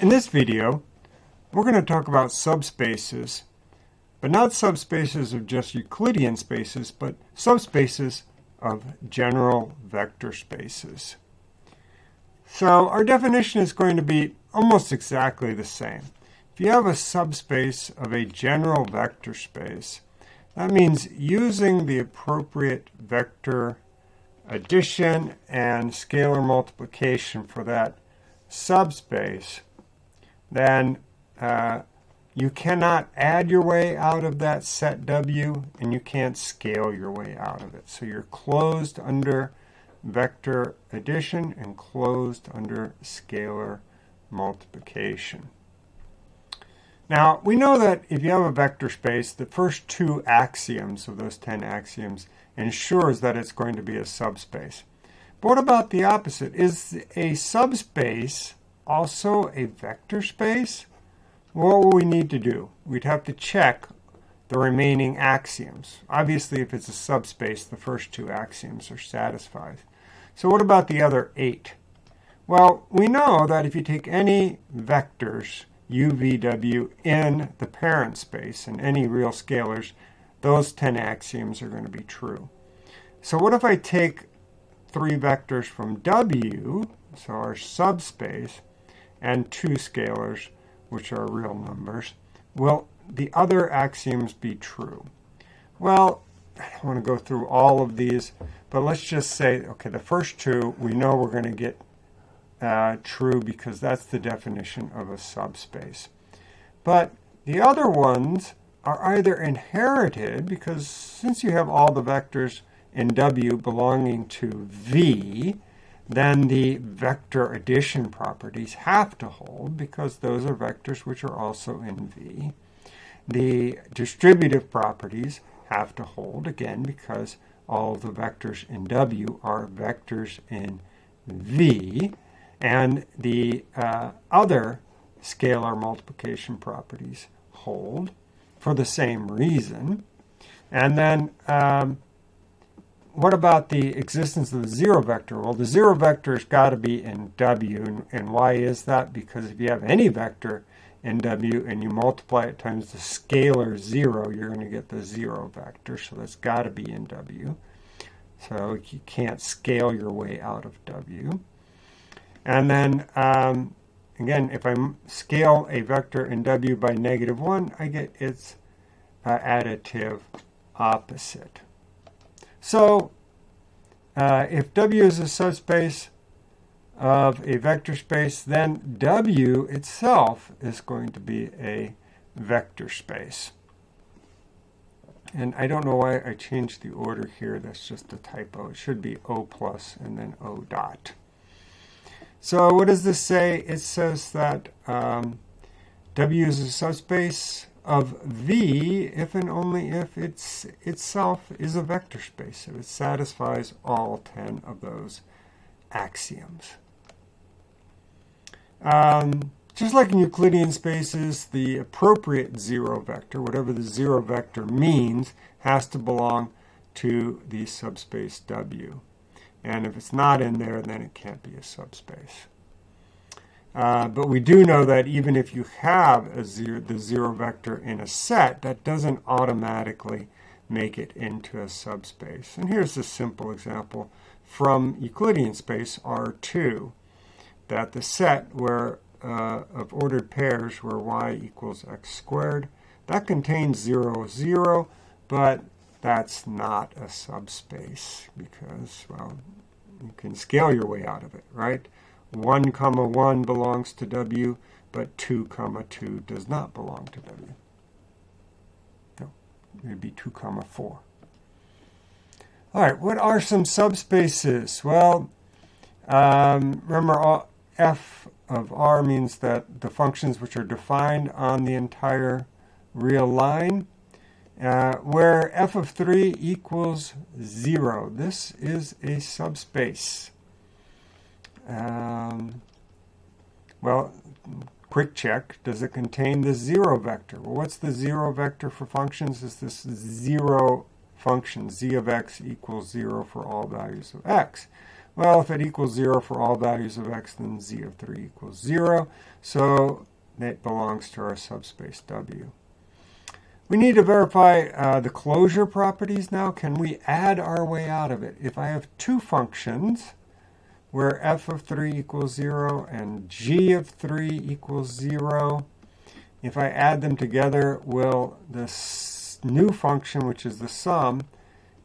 In this video, we're going to talk about subspaces, but not subspaces of just Euclidean spaces, but subspaces of general vector spaces. So our definition is going to be almost exactly the same. If you have a subspace of a general vector space, that means using the appropriate vector addition and scalar multiplication for that subspace, then uh, you cannot add your way out of that set W, and you can't scale your way out of it. So you're closed under vector addition and closed under scalar multiplication. Now, we know that if you have a vector space, the first two axioms of those 10 axioms ensures that it's going to be a subspace. But what about the opposite? Is a subspace also a vector space? What will we need to do? We'd have to check the remaining axioms. Obviously, if it's a subspace, the first two axioms are satisfied. So what about the other eight? Well, we know that if you take any vectors, u, v, w, in the parent space, and any real scalars, those 10 axioms are going to be true. So what if I take three vectors from w, so our subspace, and two scalars, which are real numbers, will the other axioms be true? Well, I don't want to go through all of these, but let's just say, okay, the first two, we know we're going to get uh, true because that's the definition of a subspace. But the other ones are either inherited, because since you have all the vectors in W belonging to V, then the vector addition properties have to hold because those are vectors which are also in V. The distributive properties have to hold, again, because all the vectors in W are vectors in V. And the uh, other scalar multiplication properties hold for the same reason. And then um, what about the existence of the zero vector? Well, the zero vector has got to be in W. And, and why is that? Because if you have any vector in W and you multiply it times the scalar 0, you're going to get the zero vector. So that's got to be in W. So you can't scale your way out of W. And then, um, again, if I scale a vector in W by negative 1, I get its uh, additive opposite. So uh, if W is a subspace of a vector space, then W itself is going to be a vector space. And I don't know why I changed the order here. That's just a typo. It should be O plus and then O dot. So what does this say? It says that um, W is a subspace of V if and only if it's itself is a vector space, if it satisfies all 10 of those axioms. Um, just like in Euclidean spaces, the appropriate zero vector, whatever the zero vector means, has to belong to the subspace W. And if it's not in there, then it can't be a subspace. Uh, but we do know that even if you have zero, the zero vector in a set, that doesn't automatically make it into a subspace. And here's a simple example from Euclidean space R2, that the set where uh, of ordered pairs where y equals x squared, that contains 0, 0, but that's not a subspace because, well, you can scale your way out of it, right? 1 comma 1 belongs to W, but 2 comma 2 does not belong to W. No, it would be 2 comma 4. All right, what are some subspaces? Well, um, remember f of r means that the functions which are defined on the entire real line, uh, where f of 3 equals 0. This is a subspace. Um, well, quick check, does it contain the zero vector? Well, what's the zero vector for functions? Is this zero function, z of x equals 0 for all values of x. Well, if it equals 0 for all values of x, then z of 3 equals 0. So it belongs to our subspace W. We need to verify uh, the closure properties now. Can we add our way out of it? If I have two functions where f of 3 equals 0 and g of 3 equals 0, if I add them together, will this new function, which is the sum,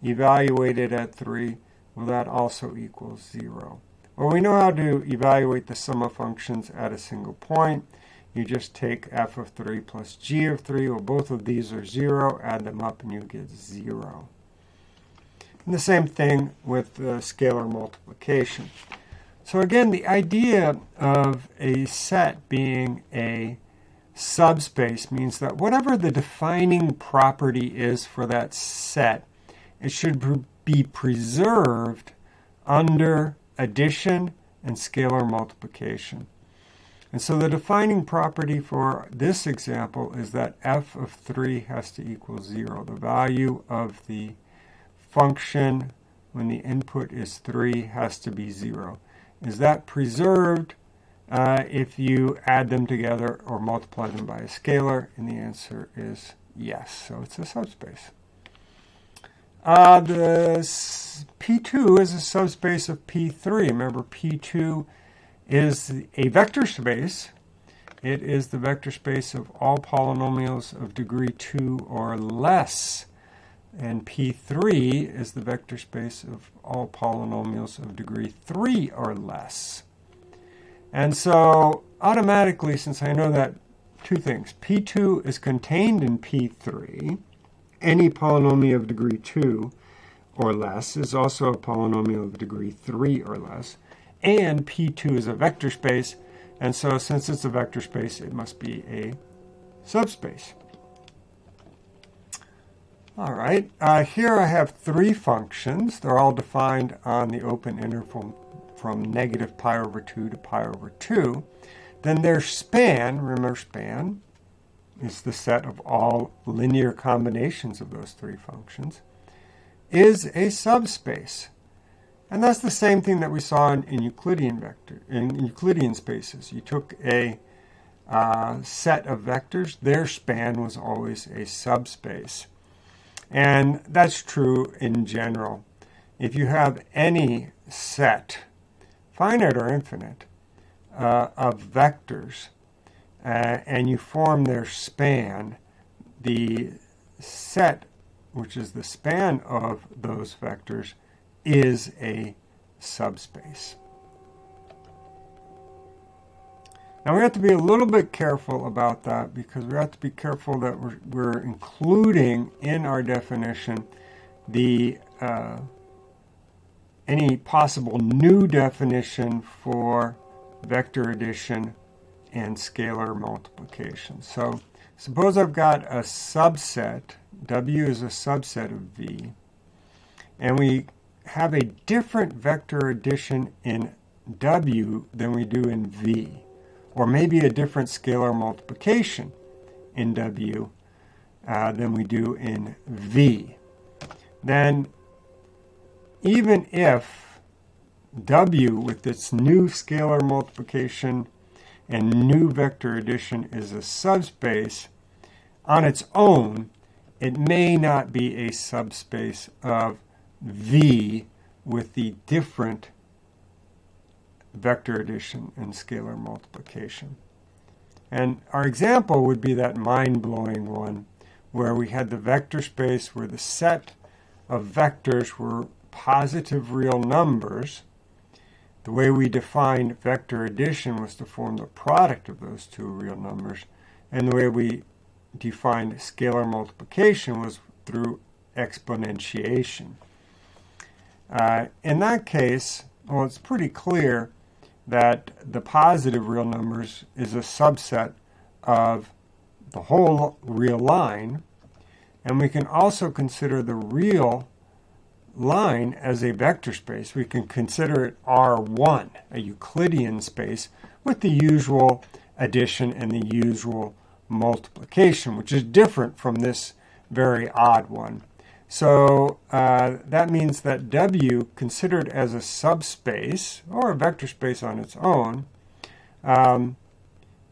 evaluated at 3, will that also equal 0? Well, we know how to evaluate the sum of functions at a single point. You just take f of 3 plus g of 3. Well, both of these are 0. Add them up and you get 0. And the same thing with the scalar multiplication. So again, the idea of a set being a subspace means that whatever the defining property is for that set, it should be preserved under addition and scalar multiplication. And so the defining property for this example is that f of 3 has to equal 0. The value of the function when the input is 3 has to be 0. Is that preserved uh, if you add them together or multiply them by a scalar? And the answer is yes. So it's a subspace. Uh, the P2 is a subspace of P3. Remember, P2 is a vector space. It is the vector space of all polynomials of degree 2 or less. And P3 is the vector space of all polynomials of degree 3 or less. And so automatically, since I know that two things, P2 is contained in P3, any polynomial of degree 2 or less is also a polynomial of degree 3 or less and P2 is a vector space, and so since it's a vector space, it must be a subspace. All right, uh, here I have three functions. They're all defined on the open interval from negative pi over 2 to pi over 2. Then their span, remember span, is the set of all linear combinations of those three functions, is a subspace. And that's the same thing that we saw in, in Euclidean vector in Euclidean spaces. You took a uh, set of vectors, their span was always a subspace. And that's true in general. If you have any set, finite or infinite, uh, of vectors, uh, and you form their span, the set, which is the span of those vectors, is a subspace. Now we have to be a little bit careful about that because we have to be careful that we're, we're including in our definition the uh, any possible new definition for vector addition and scalar multiplication. So suppose I've got a subset, W is a subset of V, and we have a different vector addition in W than we do in V, or maybe a different scalar multiplication in W uh, than we do in V, then even if W with its new scalar multiplication and new vector addition is a subspace, on its own, it may not be a subspace of V with the different vector addition and scalar multiplication. And our example would be that mind-blowing one where we had the vector space where the set of vectors were positive real numbers. The way we defined vector addition was to form the product of those two real numbers. And the way we defined scalar multiplication was through exponentiation. Uh, in that case, well, it's pretty clear that the positive real numbers is a subset of the whole real line. And we can also consider the real line as a vector space. We can consider it R1, a Euclidean space, with the usual addition and the usual multiplication, which is different from this very odd one. So uh, that means that W, considered as a subspace, or a vector space on its own, um,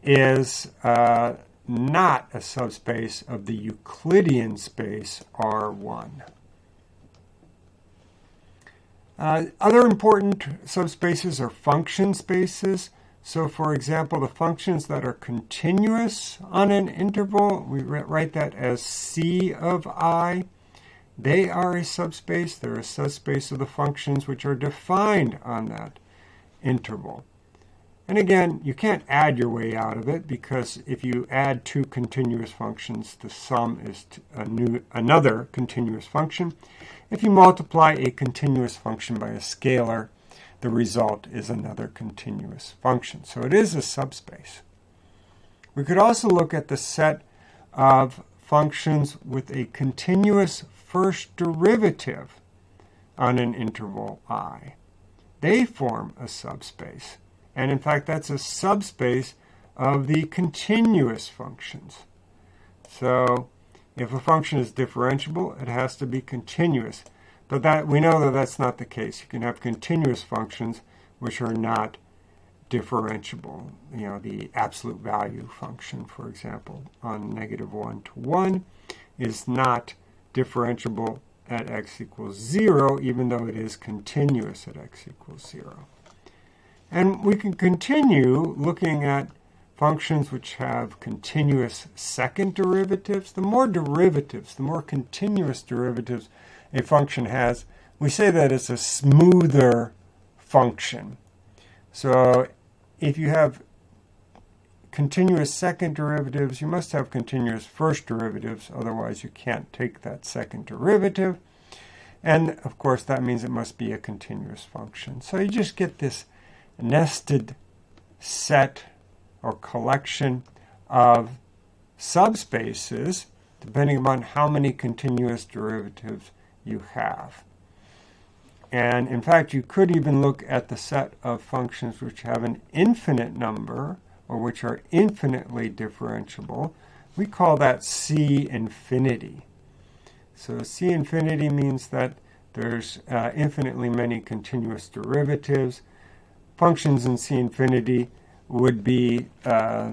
is uh, not a subspace of the Euclidean space R1. Uh, other important subspaces are function spaces. So for example, the functions that are continuous on an interval, we write that as C of i. They are a subspace. They're a subspace of the functions which are defined on that interval. And again, you can't add your way out of it because if you add two continuous functions, the sum is a new, another continuous function. If you multiply a continuous function by a scalar, the result is another continuous function. So it is a subspace. We could also look at the set of functions with a continuous first derivative on an interval i. They form a subspace. And in fact, that's a subspace of the continuous functions. So if a function is differentiable, it has to be continuous. But that we know that that's not the case. You can have continuous functions which are not differentiable. You know, the absolute value function, for example, on negative 1 to 1 is not differentiable at x equals 0, even though it is continuous at x equals 0. And we can continue looking at functions which have continuous second derivatives. The more derivatives, the more continuous derivatives a function has, we say that it's a smoother function. So if you have continuous second derivatives, you must have continuous first derivatives, otherwise you can't take that second derivative. And of course that means it must be a continuous function. So you just get this nested set or collection of subspaces depending upon how many continuous derivatives you have. And in fact, you could even look at the set of functions which have an infinite number or which are infinitely differentiable. We call that C infinity. So C infinity means that there's uh, infinitely many continuous derivatives functions in C infinity would be uh,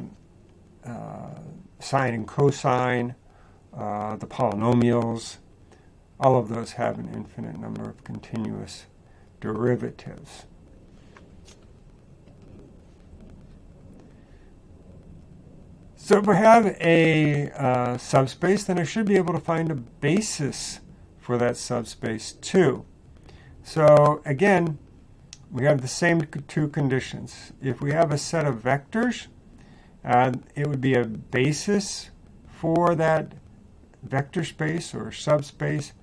uh, sine and cosine, uh, the polynomials. All of those have an infinite number of continuous derivatives. So if I have a uh, subspace, then I should be able to find a basis for that subspace too. So again, we have the same two conditions. If we have a set of vectors, uh, it would be a basis for that vector space or subspace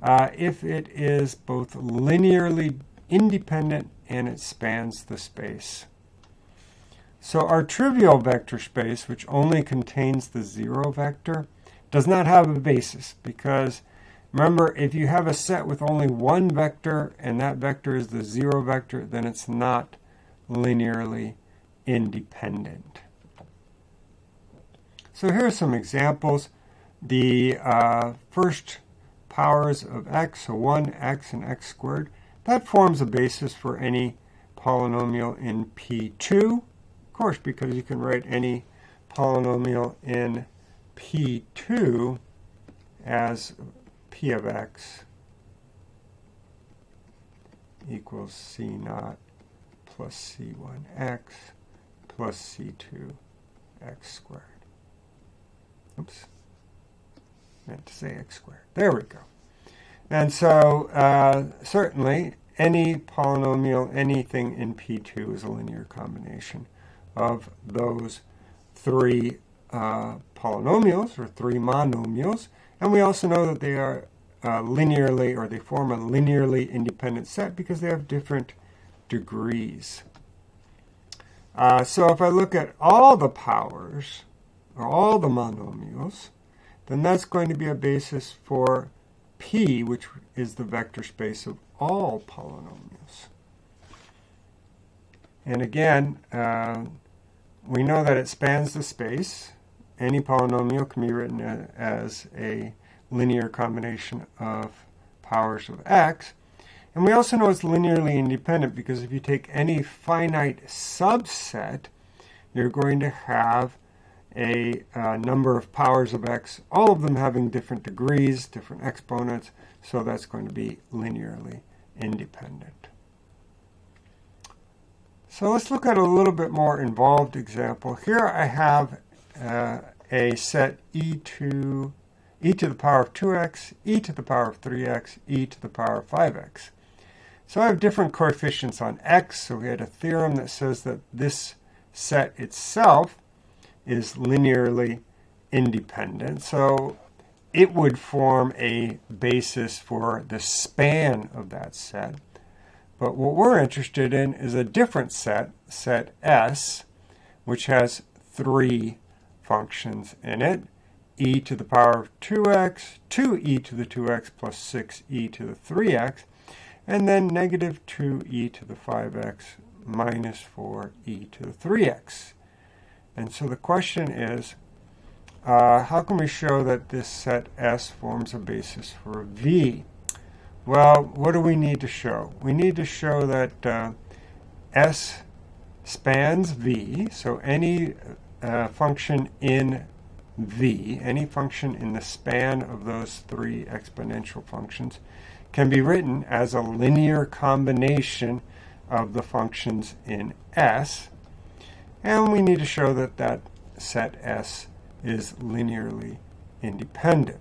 uh, if it is both linearly independent and it spans the space. So our trivial vector space, which only contains the zero vector, does not have a basis because Remember, if you have a set with only one vector and that vector is the zero vector, then it's not linearly independent. So here are some examples. The uh, first powers of x, so 1x and x squared, that forms a basis for any polynomial in P2. Of course, because you can write any polynomial in P2 as p of x equals c naught plus c1x plus c2 x squared. Oops. Meant to say x squared. There we go. And so uh, certainly any polynomial, anything in P2 is a linear combination of those three uh, polynomials or three monomials. And we also know that they are uh, linearly, or they form a linearly independent set because they have different degrees. Uh, so if I look at all the powers, or all the monomials, then that's going to be a basis for P, which is the vector space of all polynomials. And again, uh, we know that it spans the space, any polynomial can be written as a linear combination of powers of x. And we also know it's linearly independent because if you take any finite subset, you're going to have a uh, number of powers of x, all of them having different degrees, different exponents, so that's going to be linearly independent. So let's look at a little bit more involved example. Here I have uh, a set e to e to the power of 2x, e to the power of 3x, e to the power of 5x. So I have different coefficients on x, so we had a theorem that says that this set itself is linearly independent. So it would form a basis for the span of that set. But what we're interested in is a different set, set S, which has three functions in it. e to the power of 2x, 2e to the 2x plus 6e to the 3x, and then negative 2e to the 5x minus 4e to the 3x. And so the question is, uh, how can we show that this set S forms a basis for V? Well, what do we need to show? We need to show that uh, S spans V, so any uh, function in V, any function in the span of those three exponential functions, can be written as a linear combination of the functions in S. And we need to show that that set S is linearly independent.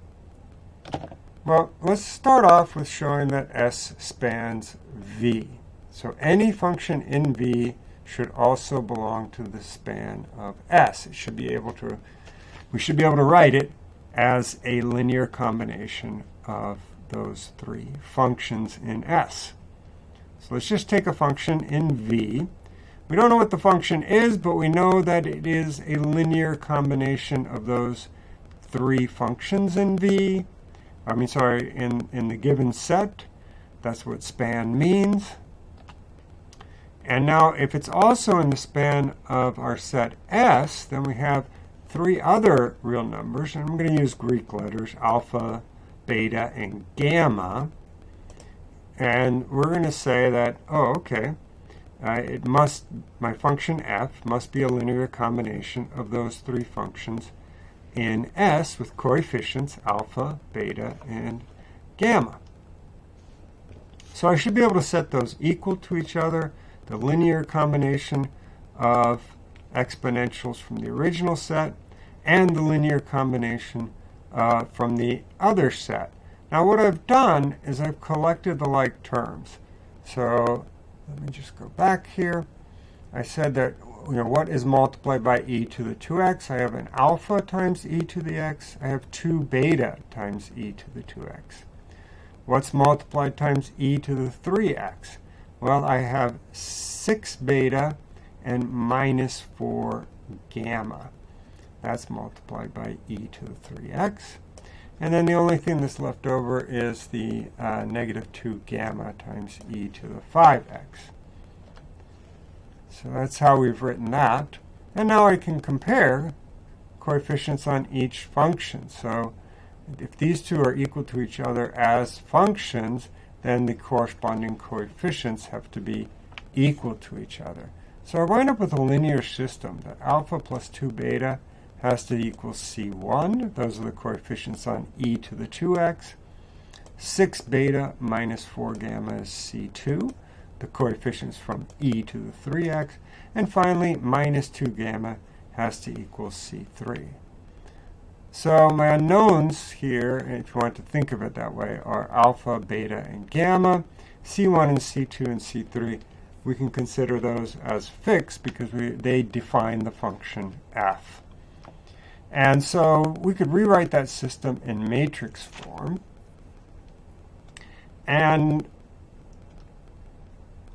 Well, let's start off with showing that S spans V. So any function in V should also belong to the span of S. It should be able to, we should be able to write it as a linear combination of those three functions in S. So let's just take a function in V. We don't know what the function is, but we know that it is a linear combination of those three functions in V. I mean, sorry, in, in the given set. That's what span means. And now if it's also in the span of our set S, then we have three other real numbers. And I'm going to use Greek letters, alpha, beta, and gamma. And we're going to say that, oh, okay, uh, it must, my function f must be a linear combination of those three functions in S with coefficients alpha, beta, and gamma. So I should be able to set those equal to each other, the linear combination of exponentials from the original set and the linear combination uh, from the other set. Now what I've done is I've collected the like terms. So let me just go back here. I said that you know what is multiplied by e to the 2x. I have an alpha times e to the x. I have 2 beta times e to the 2x. What's multiplied times e to the 3x? Well, I have 6 beta and minus 4 gamma. That's multiplied by e to the 3x. And then the only thing that's left over is the uh, negative 2 gamma times e to the 5x. So that's how we've written that. And now I can compare coefficients on each function. So if these two are equal to each other as functions, then the corresponding coefficients have to be equal to each other. So I wind up with a linear system that alpha plus 2 beta has to equal C1. Those are the coefficients on e to the 2x. 6 beta minus 4 gamma is C2, the coefficients from e to the 3x. And finally, minus 2 gamma has to equal C3. So my unknowns here, if you want to think of it that way, are alpha, beta, and gamma. C1 and C2 and C3, we can consider those as fixed because we, they define the function f. And so we could rewrite that system in matrix form. And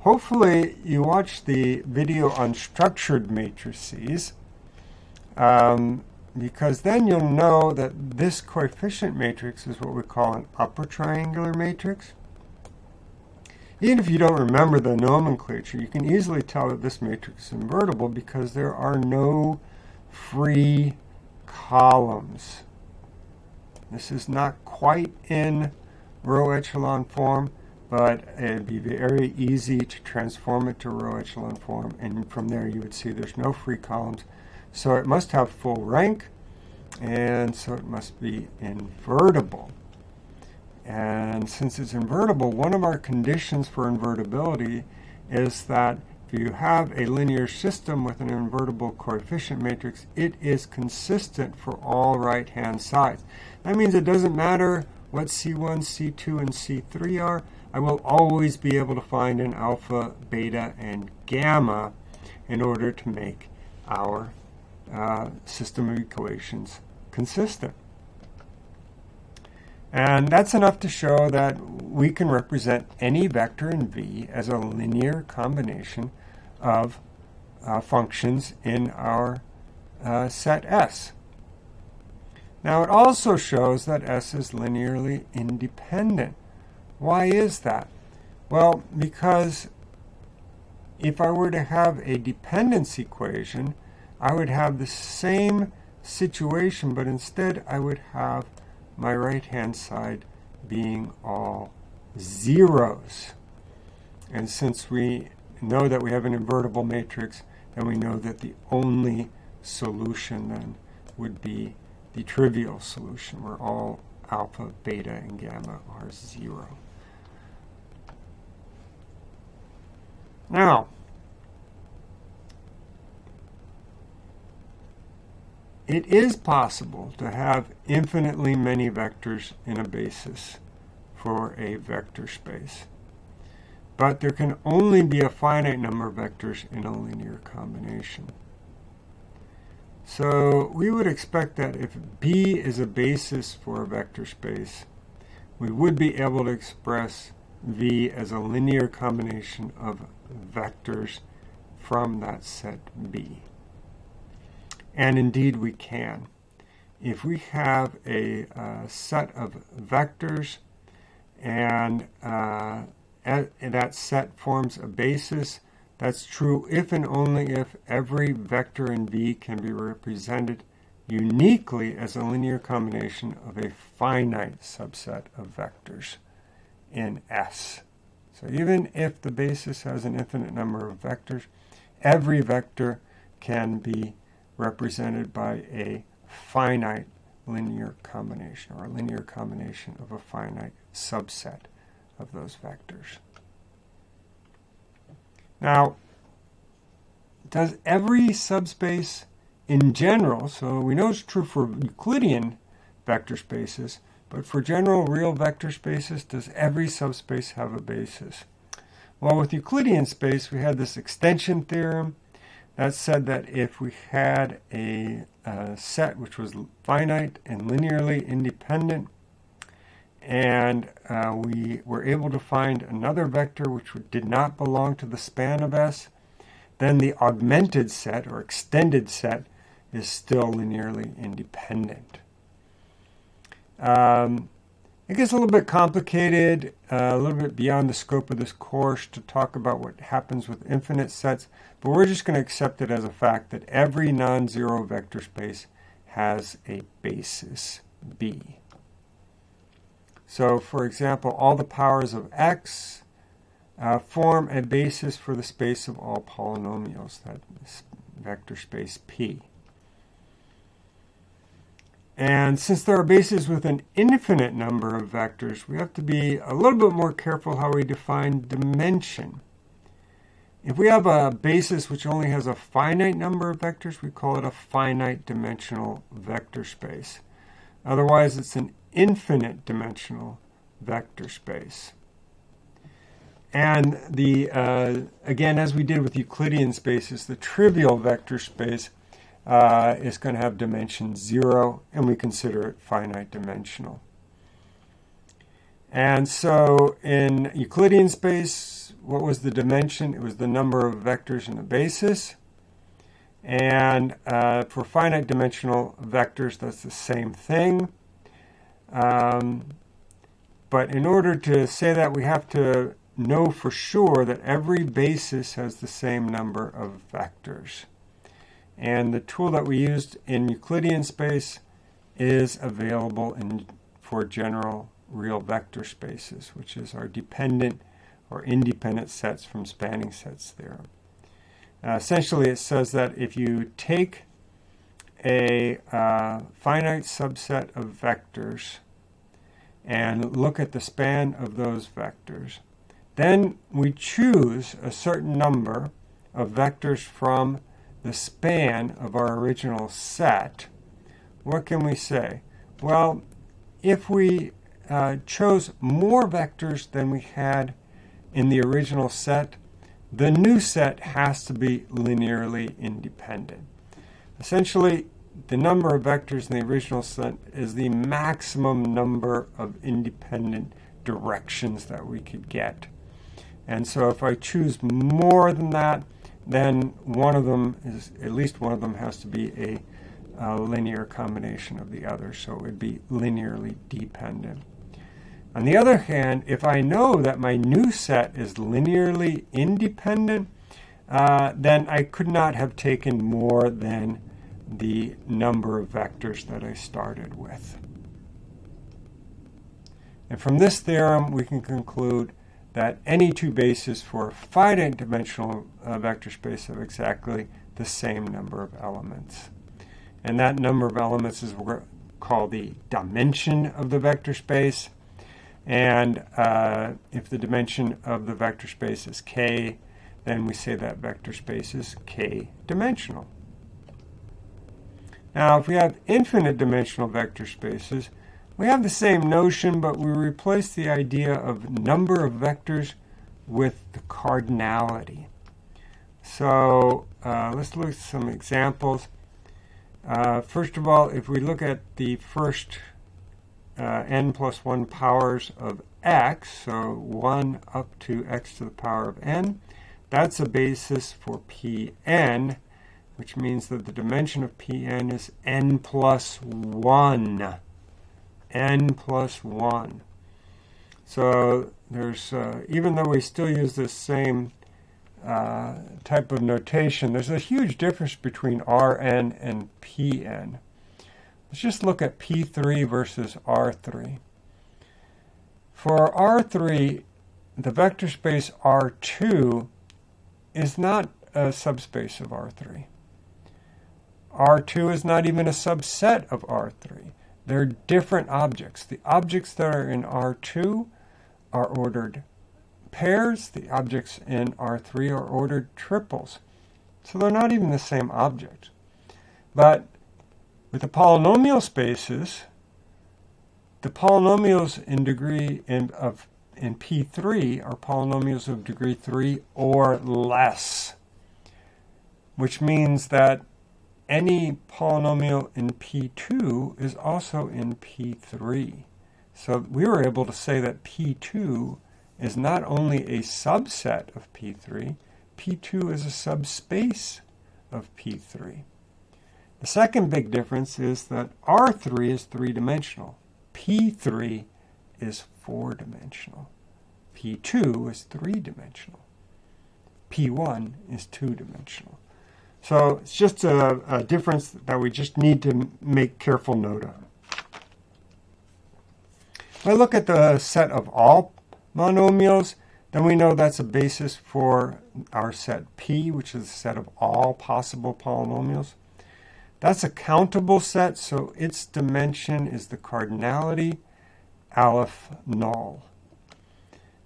hopefully you watched the video on structured matrices, um, because then you'll know that this coefficient matrix is what we call an upper triangular matrix. Even if you don't remember the nomenclature, you can easily tell that this matrix is invertible because there are no free columns. This is not quite in row echelon form, but it'd be very easy to transform it to row echelon form, and from there you would see there's no free columns. So it must have full rank, and so it must be invertible. And since it's invertible, one of our conditions for invertibility is that if you have a linear system with an invertible coefficient matrix, it is consistent for all right-hand sides. That means it doesn't matter what C1, C2, and C3 are. I will always be able to find an alpha, beta, and gamma in order to make our uh, system of equations consistent. And that's enough to show that we can represent any vector in V as a linear combination of uh, functions in our uh, set S. Now it also shows that S is linearly independent. Why is that? Well, because if I were to have a dependence equation, I would have the same situation, but instead I would have my right-hand side being all zeros. And since we know that we have an invertible matrix, then we know that the only solution then would be the trivial solution, where all alpha, beta, and gamma are zero. Now, It is possible to have infinitely many vectors in a basis for a vector space. But there can only be a finite number of vectors in a linear combination. So we would expect that if B is a basis for a vector space, we would be able to express V as a linear combination of vectors from that set B. And indeed we can. If we have a uh, set of vectors and uh, that set forms a basis, that's true if and only if every vector in V can be represented uniquely as a linear combination of a finite subset of vectors in S. So even if the basis has an infinite number of vectors, every vector can be represented by a finite linear combination, or a linear combination of a finite subset of those vectors. Now, does every subspace in general, so we know it's true for Euclidean vector spaces, but for general real vector spaces, does every subspace have a basis? Well, with Euclidean space, we had this extension theorem, that said that if we had a, a set which was finite and linearly independent, and uh, we were able to find another vector which did not belong to the span of S, then the augmented set or extended set is still linearly independent. Um, it gets a little bit complicated, uh, a little bit beyond the scope of this course to talk about what happens with infinite sets, but we're just going to accept it as a fact that every non-zero vector space has a basis B. So, for example, all the powers of x uh, form a basis for the space of all polynomials, that vector space P. And since there are bases with an infinite number of vectors, we have to be a little bit more careful how we define dimension. If we have a basis which only has a finite number of vectors, we call it a finite dimensional vector space. Otherwise, it's an infinite dimensional vector space. And the uh, again, as we did with Euclidean spaces, the trivial vector space uh, is going to have dimension 0, and we consider it finite dimensional. And so in Euclidean space, what was the dimension? It was the number of vectors in the basis. And uh, for finite dimensional vectors, that's the same thing. Um, but in order to say that, we have to know for sure that every basis has the same number of vectors. And the tool that we used in Euclidean space is available in for general real vector spaces, which is our dependent or independent sets from spanning sets theorem. Uh, essentially, it says that if you take a uh, finite subset of vectors and look at the span of those vectors, then we choose a certain number of vectors from the span of our original set. What can we say? Well, if we uh, chose more vectors than we had in the original set, the new set has to be linearly independent. Essentially, the number of vectors in the original set is the maximum number of independent directions that we could get. And so if I choose more than that, then one of them is, at least one of them has to be a, a linear combination of the other, so it would be linearly dependent. On the other hand, if I know that my new set is linearly independent, uh, then I could not have taken more than the number of vectors that I started with. And from this theorem, we can conclude that any two bases for a finite dimensional uh, vector space have exactly the same number of elements. And that number of elements is what we call the dimension of the vector space. And uh, if the dimension of the vector space is k, then we say that vector space is k-dimensional. Now, if we have infinite dimensional vector spaces, we have the same notion, but we replace the idea of number of vectors with the cardinality. So uh, let's look at some examples. Uh, first of all, if we look at the first uh, n plus 1 powers of x, so 1 up to x to the power of n. That's a basis for Pn, which means that the dimension of Pn is n plus 1. N plus 1. So there's, uh, even though we still use this same uh, type of notation, there's a huge difference between Rn and Pn. Let's just look at P3 versus R3. For R3, the vector space R2 is not a subspace of R3. R2 is not even a subset of R3. They're different objects. The objects that are in R2 are ordered pairs. The objects in R3 are ordered triples. So they're not even the same object. But with the polynomial spaces, the polynomials in degree in, of in P3 are polynomials of degree 3 or less, which means that any polynomial in P2 is also in P3. So we were able to say that P2 is not only a subset of P3, P2 is a subspace of P3. The second big difference is that R3 is three-dimensional. P3 is four-dimensional. P2 is three-dimensional. P1 is two-dimensional. So it's just a, a, difference that we just need to make careful note of. If I look at the set of all monomials, then we know that's a basis for our set P, which is a set of all possible polynomials. That's a countable set, so its dimension is the cardinality aleph null.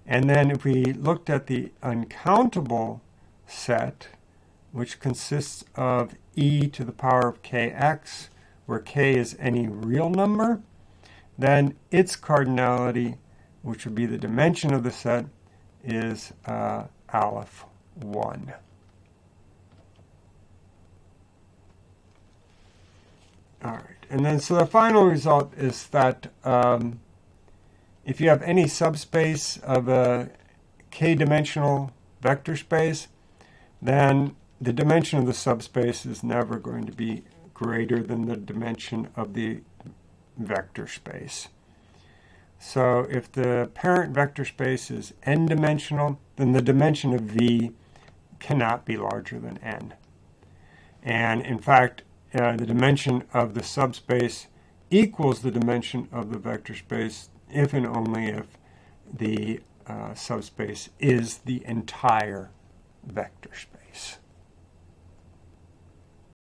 And then if we looked at the uncountable set, which consists of e to the power of kx, where k is any real number, then its cardinality, which would be the dimension of the set, is uh, aleph 1. All right, and then so the final result is that um, if you have any subspace of a k-dimensional vector space, then the dimension of the subspace is never going to be greater than the dimension of the vector space. So if the parent vector space is n-dimensional, then the dimension of v cannot be larger than n. And in fact, uh, the dimension of the subspace equals the dimension of the vector space if and only if the uh, subspace is the entire vector space.